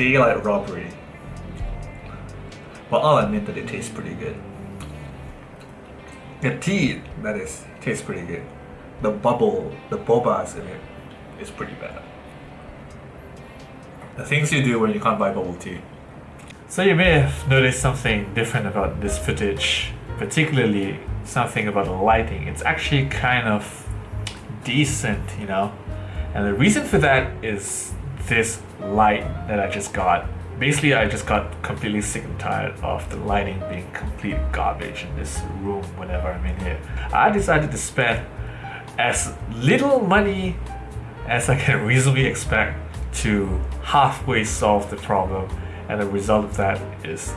daylight robbery. But I'll admit that it tastes pretty good. The tea, that is, tastes pretty good. The bubble, the bobas in it is pretty bad. The things you do when you can't buy bubble tea. So you may have noticed something different about this footage, particularly something about the lighting. It's actually kind of decent, you know? And the reason for that is this light that I just got. Basically, I just got completely sick and tired of the lighting being complete garbage in this room whenever I'm in here. I decided to spend as little money as I can reasonably expect to halfway solve the problem and the result of that is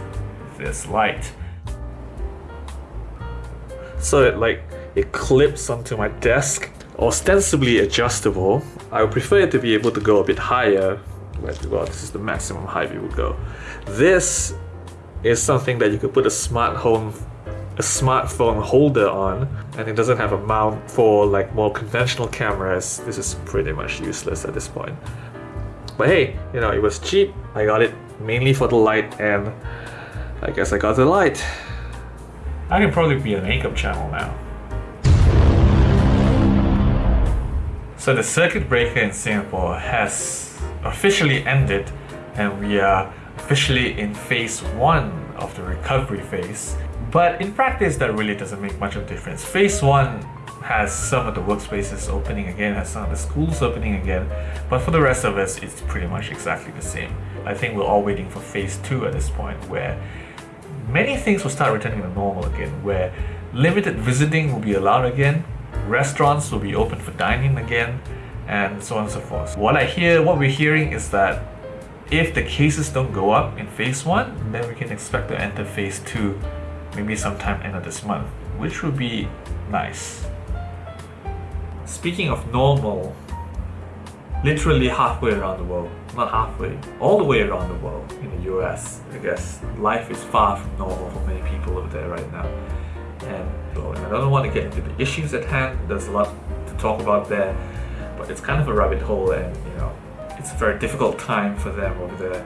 this light. So it like it clips onto my desk, ostensibly adjustable. I would prefer it to be able to go a bit higher. Well, this is the maximum height we would go. This is something that you could put a smart home a smartphone holder on and it doesn't have a mount for like more conventional cameras this is pretty much useless at this point but hey you know it was cheap I got it mainly for the light and I guess I got the light I can probably be a makeup channel now so the circuit breaker in Singapore has officially ended and we are officially in phase one of the recovery phase but in practice, that really doesn't make much of a difference. Phase 1 has some of the workspaces opening again, has some of the schools opening again, but for the rest of us, it's pretty much exactly the same. I think we're all waiting for Phase 2 at this point, where many things will start returning to normal again, where limited visiting will be allowed again, restaurants will be open for dining again, and so on and so forth. What I hear, what we're hearing is that if the cases don't go up in phase 1, then we can expect to enter phase 2 maybe sometime end of this month, which would be nice. Speaking of normal, literally halfway around the world, not halfway, all the way around the world in the US, I guess life is far from normal for many people over there right now. And, I don't want to get into the issues at hand, there's a lot to talk about there, but it's kind of a rabbit hole and you know, it's a very difficult time for them over there.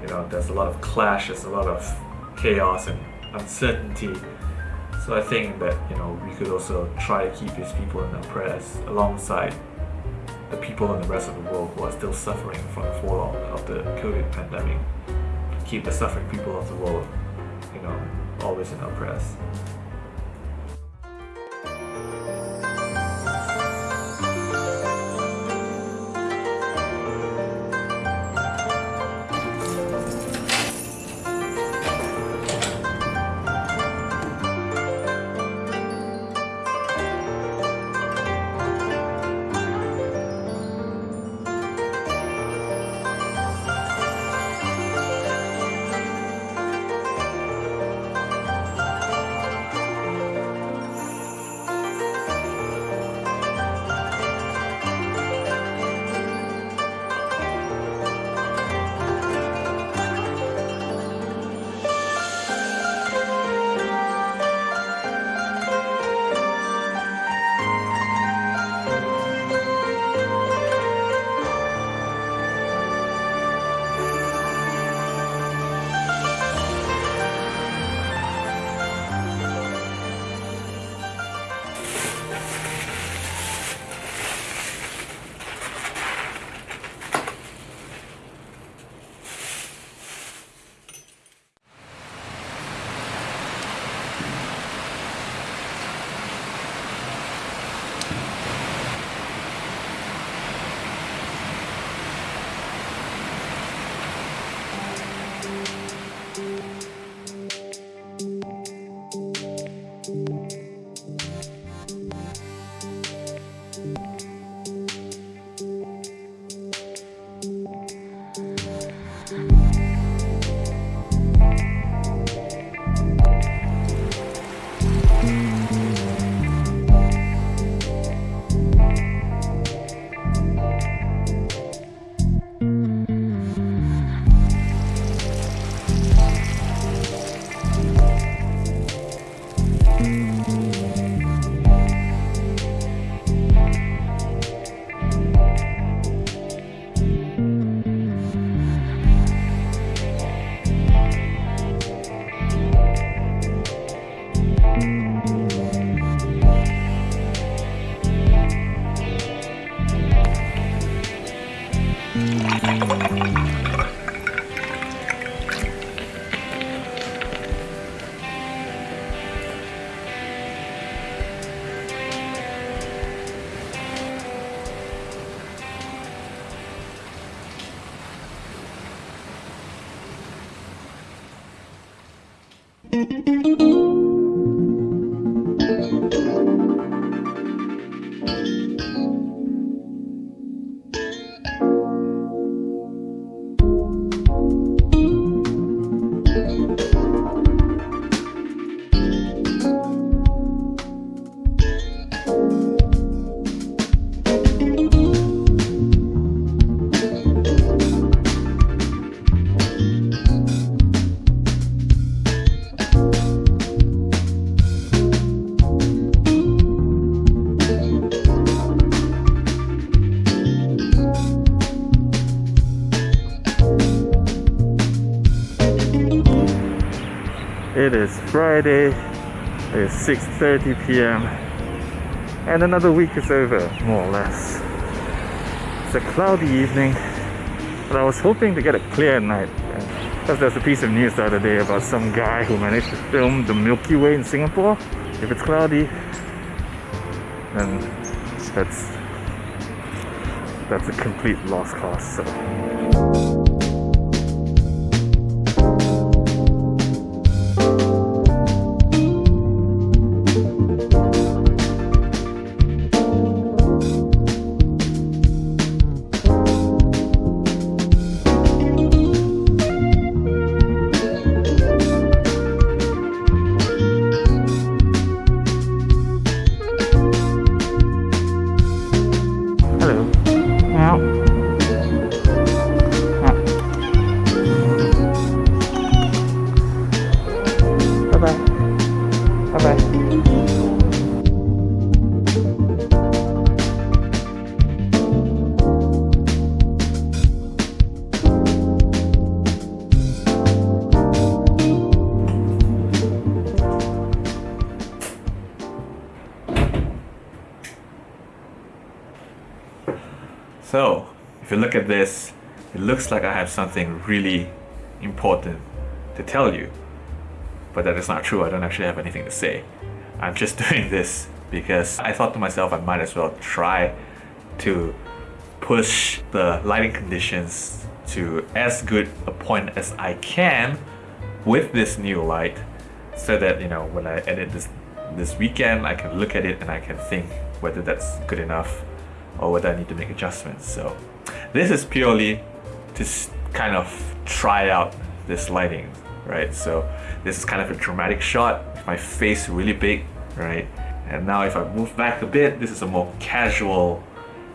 You know, there's a lot of clashes, a lot of chaos and uncertainty. So I think that you know we could also try to keep these people in our prayers alongside the people in the rest of the world who are still suffering from the fallout of the COVID pandemic. Keep the suffering people of the world, you know, always in our prayers. It is Friday, it is 6.30 p.m. and another week is over, more or less. It's a cloudy evening, but I was hoping to get a clear night. Because there's a piece of news the other day about some guy who managed to film the Milky Way in Singapore. If it's cloudy, then that's that's a complete lost cause. So. So, if you look at this, it looks like I have something really important to tell you. But that is not true, I don't actually have anything to say. I'm just doing this because I thought to myself I might as well try to push the lighting conditions to as good a point as I can with this new light so that you know when I edit this this weekend I can look at it and I can think whether that's good enough or whether I need to make adjustments. So this is purely to kind of try out this lighting, right? So this is kind of a dramatic shot, my face really big, right? And now if I move back a bit, this is a more casual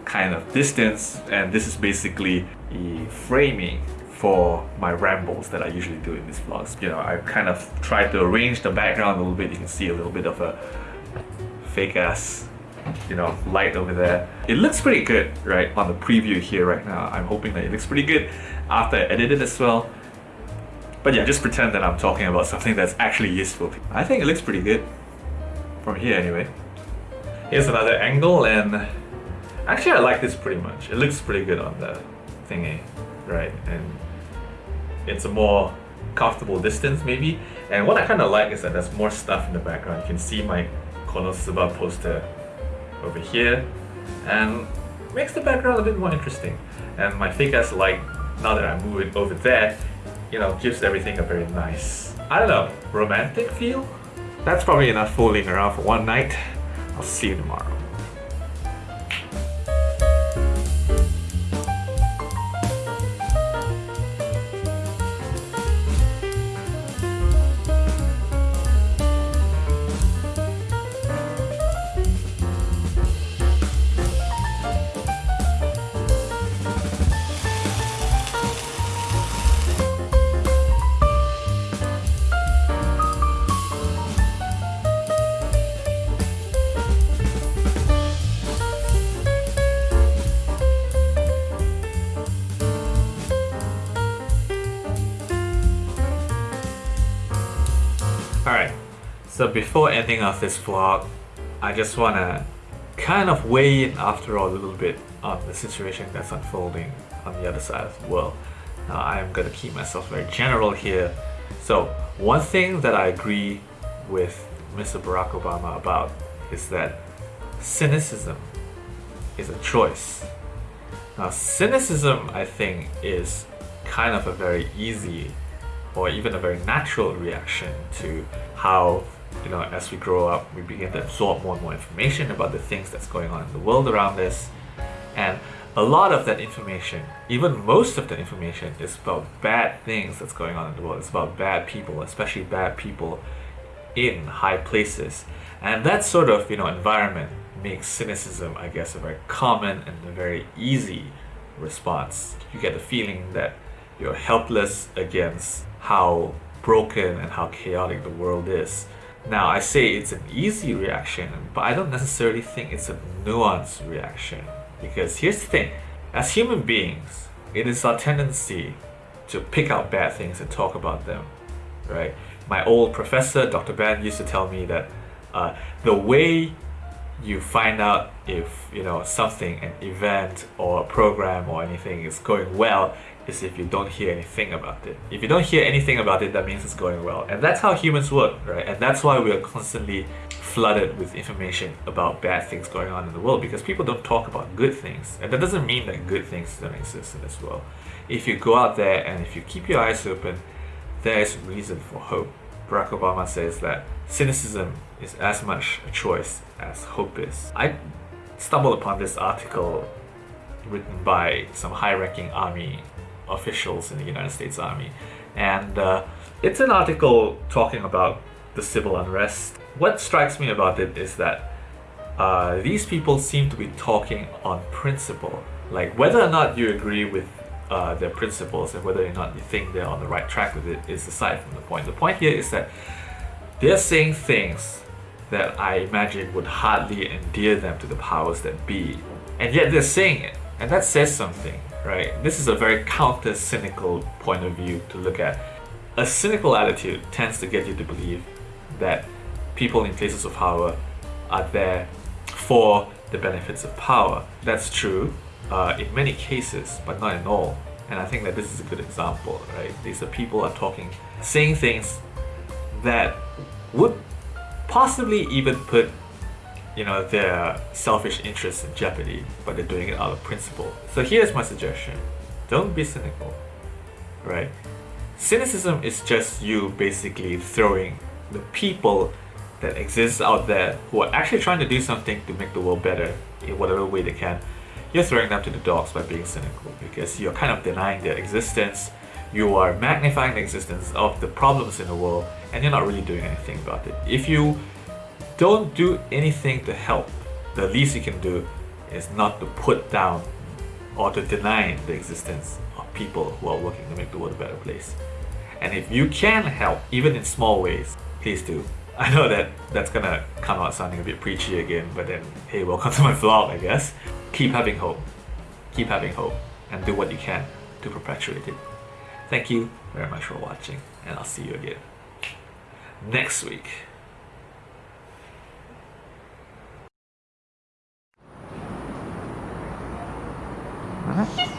kind of distance and this is basically the framing for my rambles that I usually do in these vlogs. You know, I kind of try to arrange the background a little bit. You can see a little bit of a fake ass you know, light over there. It looks pretty good, right, on the preview here right now. I'm hoping that it looks pretty good after I edit it as well. But yeah, just pretend that I'm talking about something that's actually useful. I think it looks pretty good, from here anyway. Here's another angle and actually I like this pretty much. It looks pretty good on the thingy, right? And it's a more comfortable distance maybe. And what I kind of like is that there's more stuff in the background. You can see my Konosuba poster over here and makes the background a bit more interesting. And my fake like, now that I move it over there, you know, gives everything a very nice, I don't know, romantic feel? That's probably enough fooling around for one night. I'll see you tomorrow. So before ending off this vlog, I just want to kind of weigh in after all a little bit on the situation that's unfolding on the other side of the world. Now I'm going to keep myself very general here. So one thing that I agree with Mr. Barack Obama about is that cynicism is a choice. Now cynicism I think is kind of a very easy or even a very natural reaction to how you know as we grow up we begin to absorb more and more information about the things that's going on in the world around us. And a lot of that information even most of the information is about bad things that's going on in the world. It's about bad people especially bad people in high places. And that sort of you know environment makes cynicism i guess a very common and a very easy response. You get the feeling that you're helpless against how broken and how chaotic the world is now, I say it's an easy reaction, but I don't necessarily think it's a nuanced reaction. Because here's the thing as human beings, it is our tendency to pick out bad things and talk about them, right? My old professor, Dr. Ben, used to tell me that uh, the way you find out if you know something, an event or a program or anything is going well is if you don't hear anything about it. If you don't hear anything about it, that means it's going well. And that's how humans work, right? And that's why we are constantly flooded with information about bad things going on in the world because people don't talk about good things. And that doesn't mean that good things don't exist in this world. If you go out there and if you keep your eyes open, there is reason for hope. Barack Obama says that cynicism is as much a choice as hope is. I stumbled upon this article written by some high ranking army officials in the United States Army. And uh, it's an article talking about the civil unrest. What strikes me about it is that uh, these people seem to be talking on principle. Like whether or not you agree with uh, their principles and whether or not you think they're on the right track with it is aside from the point. The point here is that they're saying things that I imagine would hardly endear them to the powers that be. And yet they're saying it. And that says something right? This is a very counter cynical point of view to look at. A cynical attitude tends to get you to believe that people in places of power are there for the benefits of power. That's true uh, in many cases, but not in all. And I think that this is a good example, right? These are people are talking, saying things that would possibly even put you know, their selfish interests in jeopardy, but they're doing it out of principle. So here's my suggestion. Don't be cynical, right? Cynicism is just you basically throwing the people that exist out there who are actually trying to do something to make the world better in whatever way they can. You're throwing them to the dogs by being cynical because you're kind of denying their existence. You are magnifying the existence of the problems in the world and you're not really doing anything about it. If you don't do anything to help. The least you can do is not to put down or to deny the existence of people who are working to make the world a better place. And if you can help, even in small ways, please do. I know that that's gonna come out sounding a bit preachy again, but then, hey, welcome to my vlog, I guess. Keep having hope. Keep having hope and do what you can to perpetuate it. Thank you very much for watching, and I'll see you again next week. 嗯